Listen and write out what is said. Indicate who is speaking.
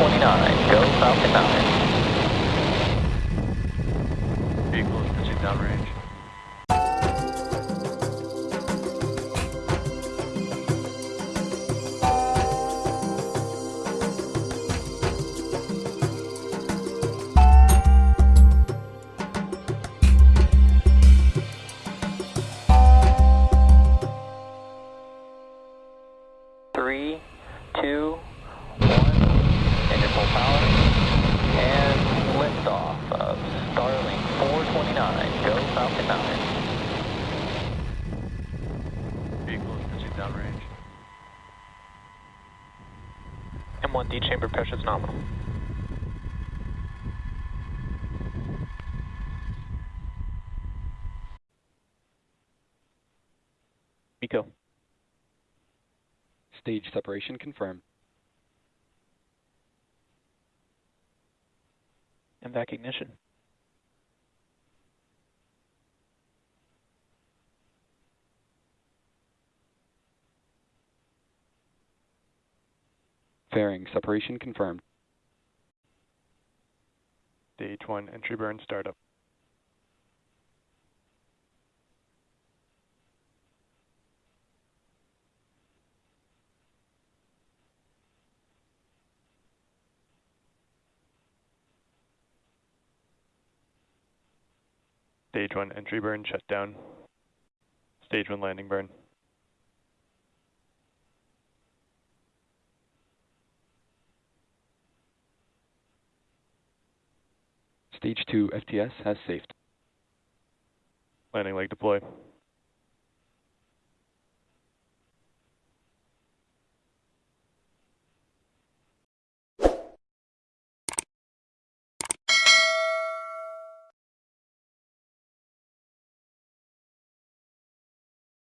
Speaker 1: 29, go Falcon 9.
Speaker 2: Vehicle is pitching downrange.
Speaker 1: Three, two, M1D chamber pressure is nominal. MECO.
Speaker 3: Stage separation confirmed.
Speaker 1: MVac ignition.
Speaker 3: Fairing separation confirmed.
Speaker 2: Stage 1 entry burn startup. Stage 1 entry burn shut down. Stage 1 landing burn.
Speaker 3: Stage 2 FTS has safed.
Speaker 2: Landing leg deploy.